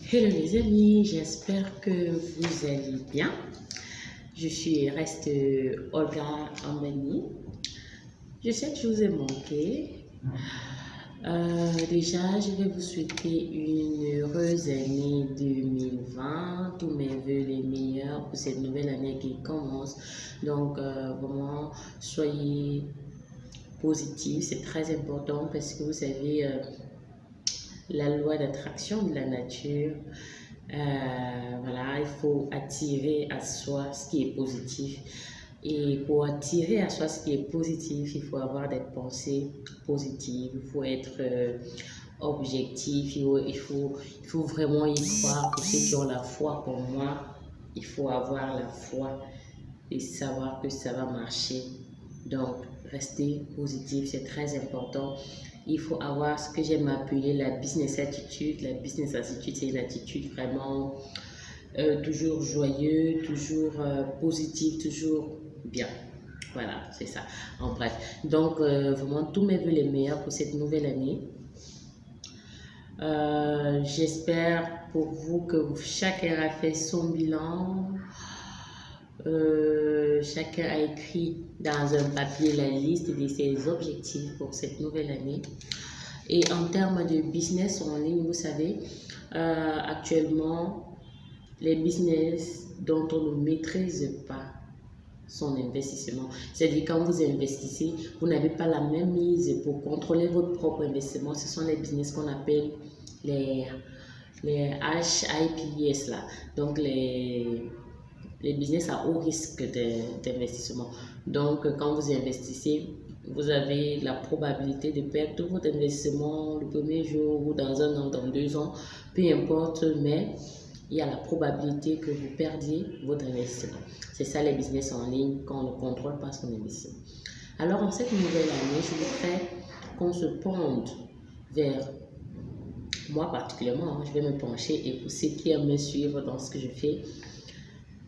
Hello les amis, j'espère que vous allez bien. Je suis reste Olga Ambani. Je sais que je vous ai manqué. Euh, déjà, je vais vous souhaiter une heureuse année 2020. Tous mes voeux les meilleurs pour cette nouvelle année qui commence. Donc, euh, vraiment, soyez positifs. C'est très important parce que vous savez, euh, la loi d'attraction de la nature. Euh, voilà, il faut attirer à soi ce qui est positif. Et pour attirer à soi ce qui est positif, il faut avoir des pensées positives, il faut être euh, objectif, il faut, il, faut, il faut vraiment y croire. Pour ceux qui ont la foi comme moi, il faut avoir la foi et savoir que ça va marcher. Donc, rester positif, c'est très important il faut avoir ce que j'aime appeler la business attitude. La business attitude, c'est une attitude vraiment euh, toujours joyeux, toujours euh, positive, toujours bien. Voilà, c'est ça. En bref. Donc, euh, vraiment, tous mes voeux les meilleurs pour cette nouvelle année. J'espère pour vous que chacun a fait son bilan. Euh, chacun a écrit dans un papier la liste de ses objectifs pour cette nouvelle année. Et en termes de business en ligne, vous savez, euh, actuellement, les business dont on ne maîtrise pas son investissement. C'est-à-dire quand vous investissez, vous n'avez pas la même mise pour contrôler votre propre investissement. Ce sont les business qu'on appelle les, les HIPS là. Donc les les business à haut risque d'investissement. Donc, quand vous investissez, vous avez la probabilité de perdre tout votre investissement le premier jour ou dans un an, dans deux ans, peu importe, mais il y a la probabilité que vous perdiez votre investissement. C'est ça les business en ligne quand on ne contrôle pas son investissement. Alors, en cette nouvelle année, je voudrais qu'on se pende vers moi particulièrement, hein, je vais me pencher et pour ceux qui aiment me suivre dans ce que je fais, euh,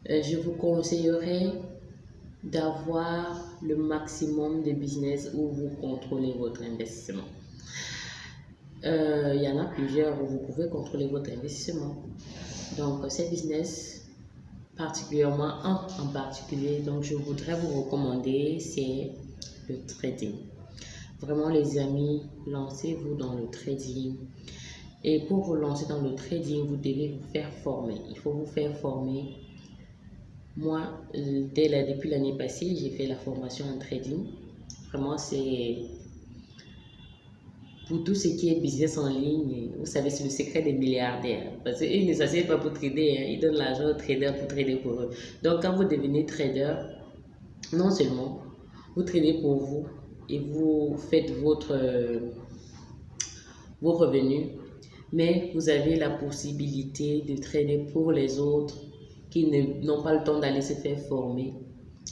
je vous conseillerais d'avoir le maximum de business où vous contrôlez votre investissement. Euh, il y en a plusieurs où vous pouvez contrôler votre investissement. Donc, ces business, particulièrement un en particulier, donc je voudrais vous recommander, c'est le trading. Vraiment, les amis, lancez-vous dans le trading. Et pour vous lancer dans le trading, vous devez vous faire former. Il faut vous faire former moi, depuis l'année passée, j'ai fait la formation en trading. Vraiment, c'est pour tout ce qui est business en ligne, vous savez, c'est le secret des milliardaires. Parce qu'ils ne s'asseyent pas pour trader, hein. ils donnent l'argent aux traders pour trader pour eux. Donc, quand vous devenez trader, non seulement vous tradez pour vous et vous faites votre, vos revenus, mais vous avez la possibilité de trader pour les autres qui n'ont pas le temps d'aller se faire former.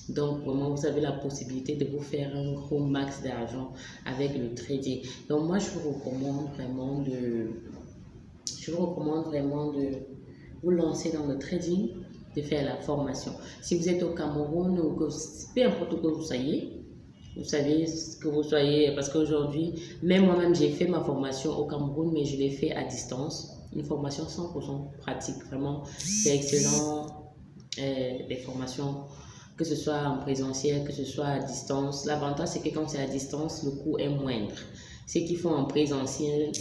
Donc, vraiment, vous avez la possibilité de vous faire un gros max d'argent avec le trading. Donc, moi, je vous recommande vraiment de, je vous recommande vraiment de vous lancer dans le trading, de faire la formation. Si vous êtes au Cameroun ou que, peu importe où que vous soyez, vous savez que vous soyez, parce qu'aujourd'hui, même moi-même, j'ai fait ma formation au Cameroun, mais je l'ai fait à distance. Une formation 100% pratique, vraiment, c'est excellent. Euh, les formations, que ce soit en présentiel, que ce soit à distance. L'avantage, c'est que quand c'est à distance, le coût est moindre. Ceux qui font en présentiel,